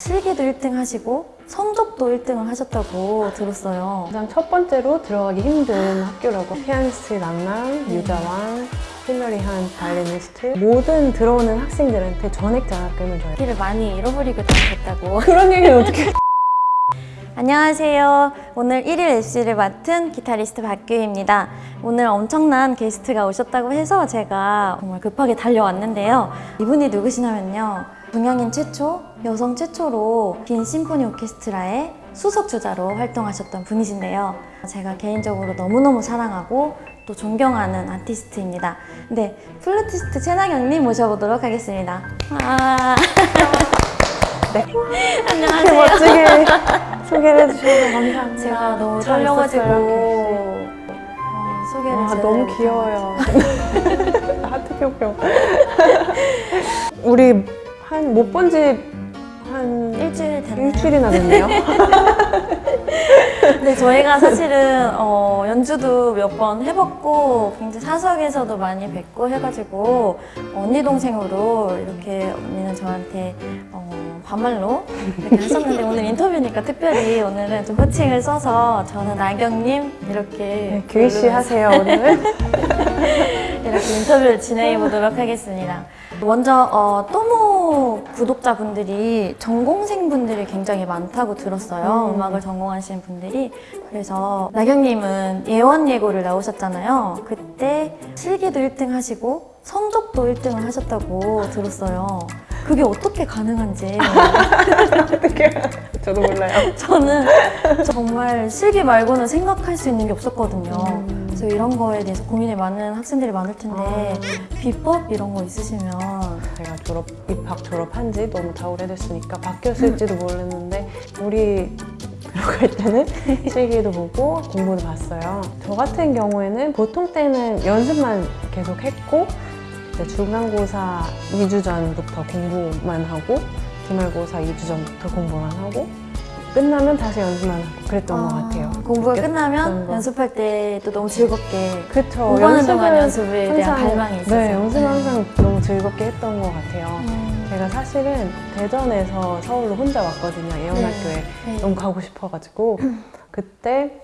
실기도 1등 하시고 성적도 1등을 하셨다고 들었어요. 가장 첫 번째로 들어가기 힘든 학교라고 피아니스트 랑랑, 유자왕, 힐러리 한 바이올리니스트 모든 들어오는 학생들한테 전액 장학금을 줘요 길을 많이 잃어버리고 다녔다고. 그런 얘기는 어떻게 안녕하세요. 오늘 1일 MC를 맡은 기타리스트 박규희입니다. 오늘 엄청난 게스트가 오셨다고 해서 제가 정말 급하게 달려왔는데요. 이분이 누구시냐면요. 동양인 최초, 여성 최초로 빈 심포니 오케스트라의 수석 주자로 활동하셨던 분이신데요. 제가 개인적으로 너무너무 사랑하고 또 존경하는 아티스트입니다. 네, 플루티스트 최나경님 모셔보도록 하겠습니다. 와. 네. 안녕하세요. 멋지게 소개를 해주셔서 감사합니다 제가 너무 잘 떨려가지고. 어, 소개를 아, 너무. 귀여워요 하트 뿅뿅 우리 한 못 본 지 한 일주일 됐나요? 일주일이나 됐네요 네, 저희가 사실은 어, 연주도 몇 번 해봤고 굉장히 사석에서도 많이 뵙고 해가지고 언니 동생으로 이렇게 언니는 저한테 어, 반말로 이렇게 하셨는데 오늘 인터뷰니까 특별히 오늘은 좀 호칭을 써서 저는 나경님 이렇게 네, 규희 씨 하세요 오늘 이렇게 인터뷰를 진행해 보도록 하겠습니다. 먼저 어, 또모 구독자분들이 전공생분들이 굉장히 많다고 들었어요. 음. 음. 악을 전공하시는 분들이. 그래서 나경님은 예원 예고를 나오셨잖아요. 그때 실기도 1등 하시고 성적도 1등을 하셨다고 들었어요. 그게 어떻게 가능한지 어떻게 저도 몰라요 저는 정말 실기 말고는 생각할 수 있는 게 없었거든요. 음. 그래서 이런 거에 대해서 고민이 많은 학생들이 많을 텐데 비법 이런 거 있으시면 제가 졸업 입학 졸업한 지 너무 다 오래됐으니까 바뀌었을지도 모르는데 우리 들어갈 때는 실기도 보고 공부도 봤어요. 저 같은 경우에는 보통 때는 연습만 계속 했고 중간고사 2주 전부터 공부만 하고 기말고사 2주 전부터 공부만 하고 끝나면 다시 연습만 하고 그랬던 것 같아요. 공부가 끝나면 거. 연습할 때도 너무 즐겁게 그쵸. 공부하는 동안 연습에 대한 갈망이 있어서 네, 연습은 항상 너무 즐겁게 했던 것 같아요. 음, 제가 사실은 대전에서 서울로 혼자 왔거든요. 예원학교에 네. 너무 가고 싶어가지고 그때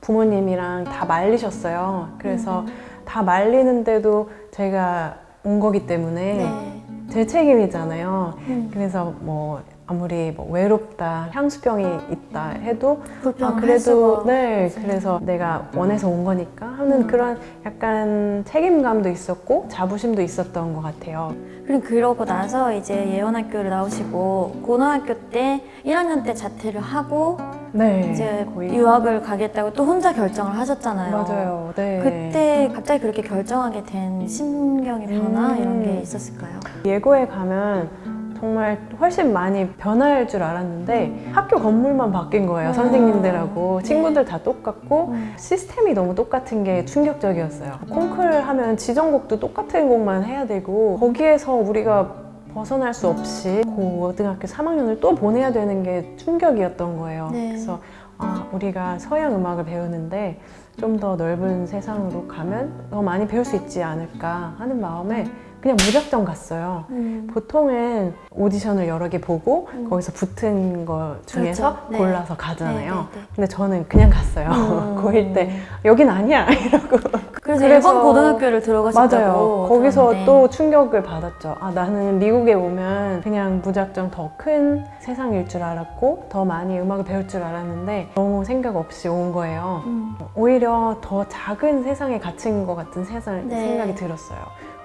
부모님이랑 다 말리셨어요. 그래서 음. 다 말리는데도 제가 온 거기 때문에 네. 제 책임이잖아요. 음, 그래서 뭐 아무리 뭐 외롭다, 향수병이 있다 해도 아 그래도 네. 그래서 내가 원해서 온 거니까 하는 음. 그런 약간 책임감도 있었고 자부심도 있었던 것 같아요. 그리고 그러고 나서 이제 예원학교를 나오시고 고등학교 때 1학년 때 자퇴를 하고 네, 이제 거의 유학을 가겠다고 또 혼자 결정을 하셨잖아요. 맞아요. 네. 그때 갑자기 그렇게 결정하게 된 심경의 변화 음. 이런 게 있었을까요? 예고에 가면 정말 훨씬 많이 변할 줄 알았는데 학교 건물만 바뀐 거예요. 음. 선생님들하고 네. 친구들 다 똑같고 음. 시스템이 너무 똑같은 게 충격적이었어요. 콩쿨 하면 지정곡도 똑같은 곡만 해야 되고 거기에서 우리가 벗어날 수 없이 고등학교 3학년을 또 보내야 되는 게 충격이었던 거예요. 네. 그래서 아, 우리가 서양 음악을 배우는데 좀 더 넓은 세상으로 가면 더 많이 배울 수 있지 않을까 하는 마음에 그냥 무작정 갔어요. 음. 보통은 오디션을 여러 개 보고 음. 거기서 붙은 거 중에서 그렇죠. 네. 골라서 가잖아요. 네, 네, 네. 근데 저는 그냥 갔어요. 음. 고1 때 여긴 아니야 이러고 그래서, 그래서- 일본 고등학교를 들어가셨다고 맞아요. 거기서. 또 충격을 받았죠. 아 나는 미국에 오면 그냥 무작정 더 큰 세상일 줄 알았고 더 많이 음악을 배울 줄 알았는데 너무 생각 없이 온 거예요. 음. 오히려 더 작은 세상에 갇힌 것 같은 세상, 네. 생각이 들었어요.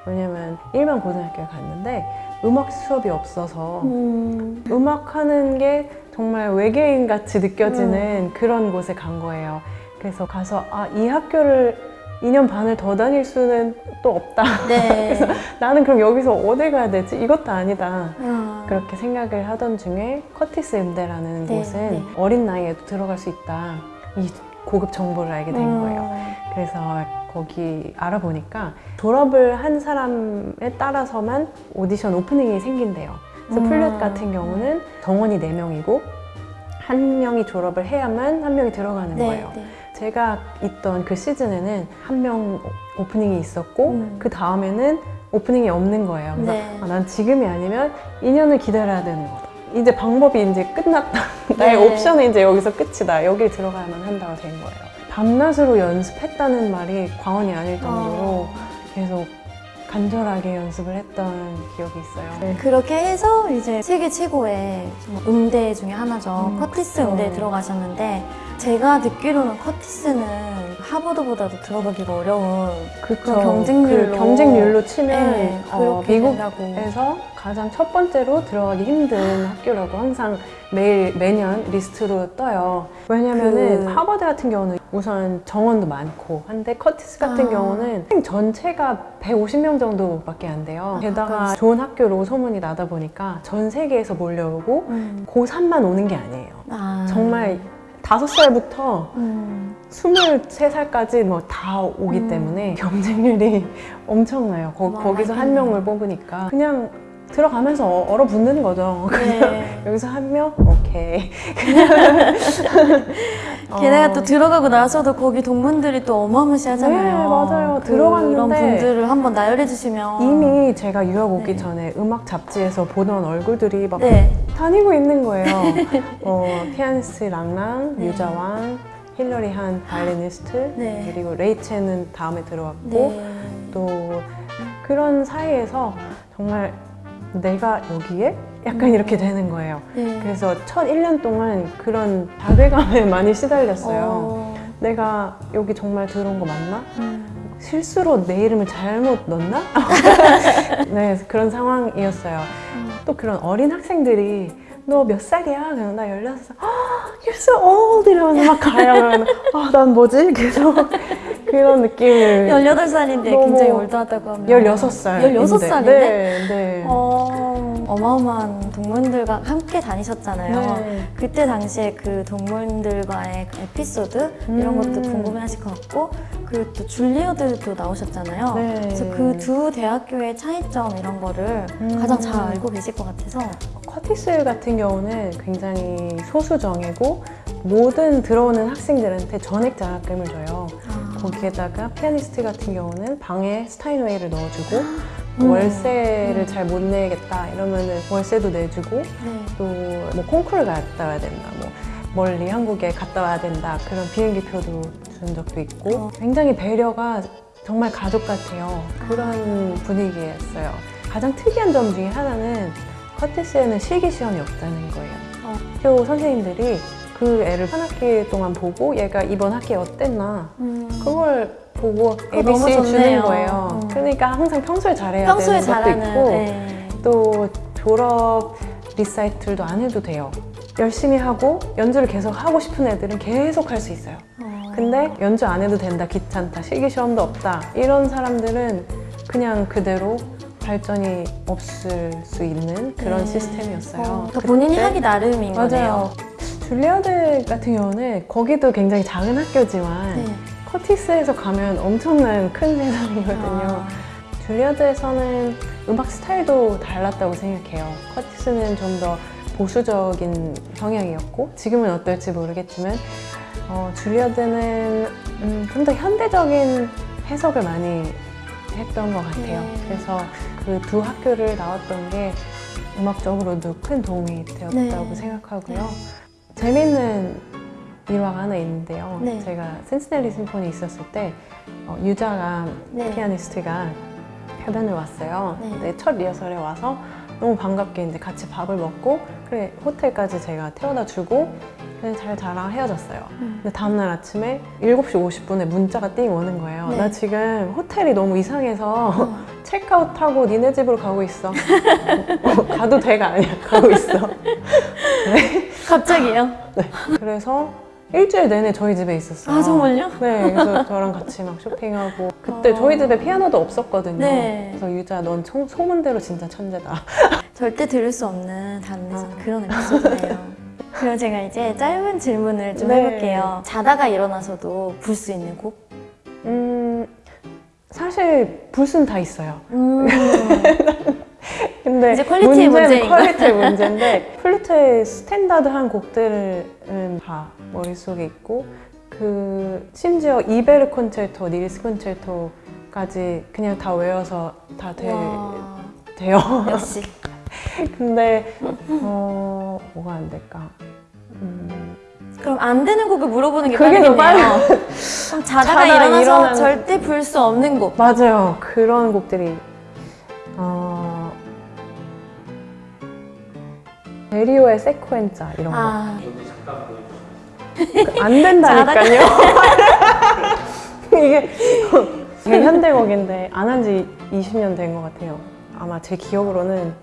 왜냐면 일반 고등학교에 갔는데 음악 수업이 없어서 음. 음악하는 게 정말 외계인 같이 음. 느껴지는 그런 곳에 간 거예요. 그래서 가서 아, 이 학교를 2년 반을 더 다닐 수는 또 없다. 네. 나는 그럼 여기서 어디 가야 되지? 이것도 아니다. 아. 그렇게 생각을 하던 중에 커티스 음대라는 네, 곳은 네. 어린 나이에도 들어갈 수 있다. 이 고급 정보를 알게 된 음. 거예요. 그래서 거기 알아보니까 졸업을 한 사람에 따라서만 오디션 오프닝이 생긴대요. 그래서 음. 플룻 같은 경우는 정원이 4명이고 한 명이 졸업을 해야만 한 명이 들어가는 네, 거예요. 네. 제가 있던 그 시즌에는 한 명 오프닝이 있었고 음. 그 다음에는 오프닝이 없는 거예요. 그래서 네. 아, 난 지금이 아니면 2년을 기다려야 되는 거다. 이제 방법이 이제 끝났다. 나의 네. 옵션은 이제 여기서 끝이다. 여길 들어가야만 한다가 된 거예요. 밤낮으로 연습했다는 말이 과언이 아닐 정도로 어. 계속 간절하게 연습을 했던 기억이 있어요. 네. 그렇게 해서 이제 세계 최고의 정말 음대 중에 하나죠. 음, 커티스 그쵸. 음대에 들어가셨는데 제가 듣기로는 커티스는 하버드보다도 들어가기가 어려운 그쵸. 경쟁률로- 그 경쟁률로 치면 네, 어. 미국에서 가장 첫 번째로 들어가기 힘든 학교라고 항상 매일 매년 리스트로 떠요. 왜냐면은 그- 하버드 같은 경우는 우선 정원도 많고 한데 커티스 같은 아. 경우는 팀 전체가 150명 정도밖에 안 돼요. 아, 게다가 좋은 학교로 소문이 나다 보니까 전 세계에서 몰려오고 음. 고3만 오는 게 아니에요. 아. 정말 다섯 살부터 음. 23살까지 뭐 다 오기 음. 때문에 경쟁률이 엄청나요. 거, 와, 거기서 한 알겠네요. 명을 뽑으니까 그냥 들어가면서 어- 얼어붙는 거죠. 네. 여기서 한 명? 오케이. 게다가 어, 또 들어가고 나서도 거기 동문들이 또 어마무시하잖아요. 네, 맞아요. 그런 들어갔는데 분들을 한번 나열해 주시면 이미 제가 유학 오기 네. 전에 음악 잡지에서 보던 얼굴들이 막 네. 다니고 있는 거예요. 어, 피아니스트 랑랑, 네. 유자왕, 힐러리 한 바이올리니스트, 네. 그리고 레이첸은 다음에 들어왔고 네. 또 그런 사이에서 정말 내가 여기에? 약간 음. 이렇게 되는 거예요. 네. 그래서 첫 1년 동안 그런 자괴감에 많이 시달렸어요. 어. 내가 여기 정말 들어온 거 맞나? 음. 실수로 내 이름을 잘못 넣었나? 네, 그런 상황이었어요. 음. 또 그런 어린 학생들이 너 몇 살이야? 그냥 나 16살. 아, you're so old! 이러면서 막 가요. 그러면 아, 난 뭐지? 계속 그런 느낌을 18살인데 너무- 굉장히 올드하다고 하면 16살. 16살인데? 네, 네. 어, 어마어마한 동문들과 함께 다니셨잖아요. 네. 그때 당시에 그 동문들과의 그 에피소드 이런 음. 것도 궁금해하실 것 같고 그리고 또 줄리어들도 나오셨잖아요. 네. 그래서 그 두 대학교의 차이점 이런 거를 음. 가장 잘 알고 계실 것 같아서 커티스 같은 경우는 굉장히 소수정예고 모든 들어오는 학생들한테 전액 장학금을 줘요. 아, 거기에다가 피아니스트 같은 경우는 방에 스타인웨이를 넣어주고 음. 월세를 잘 못 내겠다 이러면은 월세도 내주고 네. 또뭐 콩쿠르 갔다 와야 된다 뭐 멀리 한국에 갔다 와야 된다 그런 비행기표도 준 적도 있고 어. 굉장히 배려가 정말 가족 같아요 그런 분위기였어요 가장 특이한 점 중에 하나는 커티스에는 실기 시험이 없다는 거예요 어. 학교 선생님들이 그 애를 한 학기 동안 보고 얘가 이번 학기에 어땠나 음. 그걸 보고 ABC 주는. 거예요. 음. 그러니까 항상 평소에 잘해야 평소에 되는 것도 잘하는 있고 네. 또 졸업 리사이틀도 안 해도 돼요. 열심히 하고 연주를 계속 하고 싶은 애들은 계속 할 수 있어요. 어. 근데 연주 안 해도 된다, 귀찮다, 실기 시험도 없다 이런 사람들은 그냥 그대로 발전이 없을 수 있는 그런 네. 시스템이었어요. 어, 그러니까 본인이 하기 나름인 거네요. 맞아요. 줄리아드 같은 경우는 거기도 굉장히 작은 학교지만 네. 커티스에서 가면 엄청난 큰 세상이거든요. 아, 줄리아드에서는 음악 스타일도 달랐다고 생각해요. 커티스는 좀 더 보수적인 성향이었고 지금은 어떨지 모르겠지만 어, 줄리아드는 음, 좀더 현대적인 해석을 많이 했던 것 같아요. 네. 그래서 그 두 학교를 나왔던 게 음악적으로도 큰 도움이 되었다고 네. 생각하고요. 재밌는 일화가 하나 있는데요. 네. 제가 센스넬리 심포니 있었을 때 어, 유자가 네. 피아니스트가 해변을 왔어요. 네. 근데 첫 리허설에 와서 너무 반갑게 이제 같이 밥을 먹고 그래 호텔까지 제가 태워다 주고 그냥 잘 자랑 헤어졌어요. 음. 근데 다음날 아침에 7시 50분에 문자가 띵 오는 거예요. 네. 나 지금 호텔이 너무 이상해서 어. 체크아웃하고 니네 집으로 가고 있어. 어, 가도 돼가 아니야. 가고 있어. 갑자기요? 그래서 일주일 내내 저희 집에 있었어요. 아 정말요? 네, 그래서 저랑 같이 막 쇼핑하고 그때 어. 저희 집에 피아노도 없었거든요. 네. 그래서 유자 넌 소, 소문대로 진짜 천재다. 절대 들을 수 없는 단에서 아. 그런 에피소드예요. 그럼 제가 이제 짧은 질문을 좀 네. 해볼게요. 자다가 일어나서도 불 수 있는 곡? 음, 사실 불 순 다 있어요. 음, 근데 이제 퀄리티의 문제인. 퀄리티의 문제인데 플루트의 standard한 곡들은 다 머릿속에 있고 그 심지어 이베르 콘체르토, 닐센 콘체르토까지 그냥 다 외워서 다 돼, 와, 돼요. 역시 근데 어 뭐가 안 될까? 음, 그럼 안 되는 곡을 물어보는 게 그게 더 빠르겠네요. 그럼 자다가, 자다가 일어나서 일어나는- 절대 불 수 없는 곡. 맞아요. 그런 곡들이 어 베리오의 세코엔자 이런 거. 아, 안 된다니까요. 이게 이게 현대곡인데 안 한 지 20년 된 것 같아요. 아마 제 기억으로는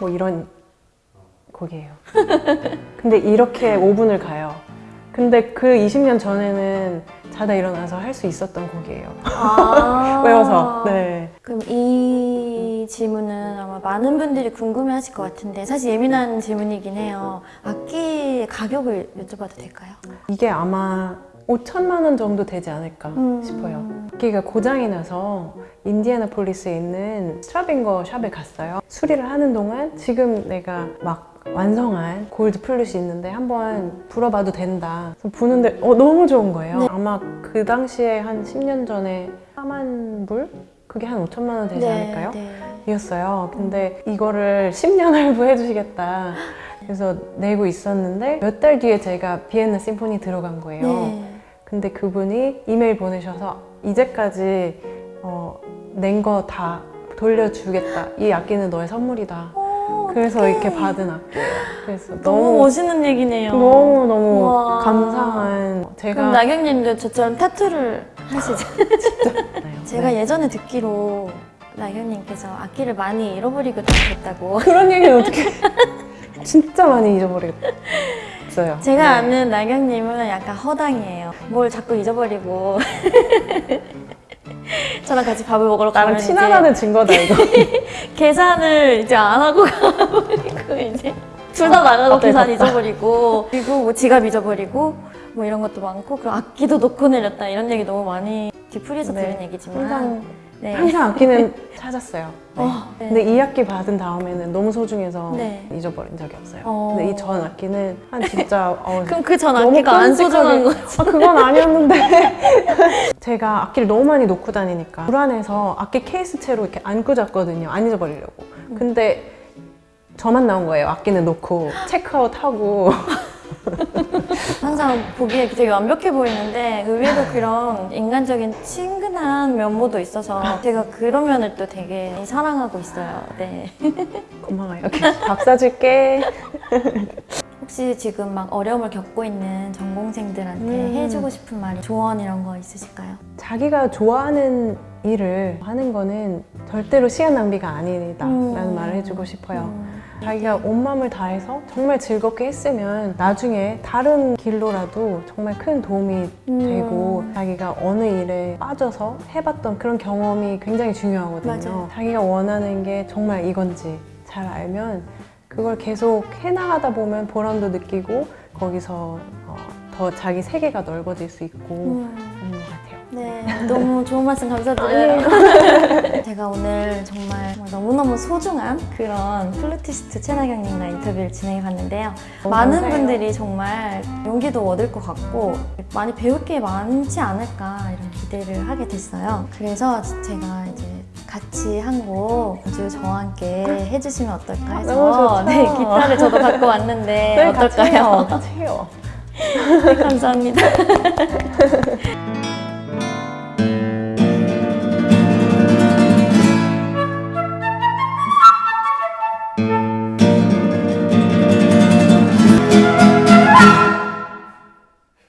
뭐 이런 곡이에요. 근데 이렇게 5분을 가요. 근데 그 20년 전에는 자다 일어나서 할 수 있었던 곡이에요. 아. 외워서. 네. 그럼 이 질문은 아마 많은 분들이 궁금해 하실 것 같은데 사실 예민한 질문이긴 해요. 악기 가격을 여쭤봐도 될까요? 이게 아마 5천만 원 정도 되지 않을까 음. 싶어요. 악기가 고장이 나서 인디애나폴리스에 있는 스트라빙거 샵에 갔어요. 수리를 하는 동안 지금 내가 막 완성한 골드 플룻이 있는데 한번 불어봐도 된다. 부는데 어, 너무 좋은 거예요. 네. 아마 그 당시에 한 10년 전에 4만 불? 그게 한 5천만 원 되지 않을까요? 네. 이었어요. 근데 이거를 10년 할부해 주시겠다. 그래서 내고 있었는데 몇 달 뒤에 제가 비엔나 심포니 들어간 거예요. 네. 근데 그분이 이메일 보내셔서 이제까지 어, 낸 거 다 돌려주겠다. 이 악기는 너의 선물이다. 어, 그래서 어떡해. 이렇게 받은 악기예요. 그래서 너무 너무 멋있는 얘기네요. 너무 너무 우와. 감사한 그럼 제가 나경님도 저처럼 타투를 하시죠? 나요. 제가 네. 예전에 듣기로 나경님께서 악기를 많이 잃어버리고 다녔다고. 그런 얘기는 어떻게 진짜 많이 잊어버리겠어요. 제가 네. 아는 나경님은 약간 허당이에요. 뭘 자꾸 잊어버리고. 저랑 같이 밥을 먹으러 가면 친하다는 증거다 이거. 계산을 이제 안 하고 가버리고 이제 둘 다 나가고 어때, 계산. 잊어버리고 그리고 뭐 지갑 잊어버리고 뭐 이런 것도 많고 그리고 악기도 놓고 내렸다 이런 얘기 너무 많이 뒤풀이에서 네. 들은 얘기지만 항상 네. 항상 악기는 찾았어요. 네. 어, 네. 근데 이 악기 받은 다음에는 너무 소중해서 네. 잊어버린 적이 없어요. 어. 근데 이 전 악기는 한 진짜 어, 그럼 그 전 악기가 안 소중한 거지 아, 그건 아니었는데 제가 악기를 너무 많이 놓고 다니니까 불안해서 악기 케이스 채로 이렇게 안고 잤거든요. 안 잊어버리려고. 근데 저만 나온 거예요. 악기는 놓고 체크아웃 하고 항상 보기에 되게 완벽해 보이는데 의외로 그런 인간적인 친근한 면모도 있어서 제가 그런 면을 또 되게 사랑하고 있어요. 네. 고마워요. 밥 사줄게. 혹시 지금 막 어려움을 겪고 있는 전공생들한테 음. 해주고 싶은 말이 조언 이런 거 있으실까요? 자기가 좋아하는 일을 하는 거는 절대로 시간 낭비가 아니다 라는 음. 말을 해주고 싶어요. 음. 자기가 온 마음을 다해서 정말 즐겁게 했으면 나중에 다른 길로라도 정말 큰 도움이 음. 되고 자기가 어느 일에 빠져서 해봤던 그런 경험이 굉장히 중요하거든요. 맞아요. 자기가 원하는 게 정말 이건지 잘 알면 그걸 계속 해나가다 보면 보람도 느끼고 거기서 어, 더 자기 세계가 넓어질 수 있고 음. 네, 너무 좋은 말씀 감사드려요. 제가 오늘 정말 정말 너무너무 소중한 그런 플루티스트 최나경님과 인터뷰를 진행해 봤는데요. 너무 많은 감사해요. 분들이 정말 용기도 얻을 것 같고 많이 배울 게 많지 않을까 이런 기대를 하게 됐어요. 그래서 제가 이제 같이 한 곡 아주 저와 함께 해주시면 어떨까 해서. 네, 기타를 저도 갖고 왔는데 네, 같이 어떨까요? 해요. 같이 해요. 네, 감사합니다.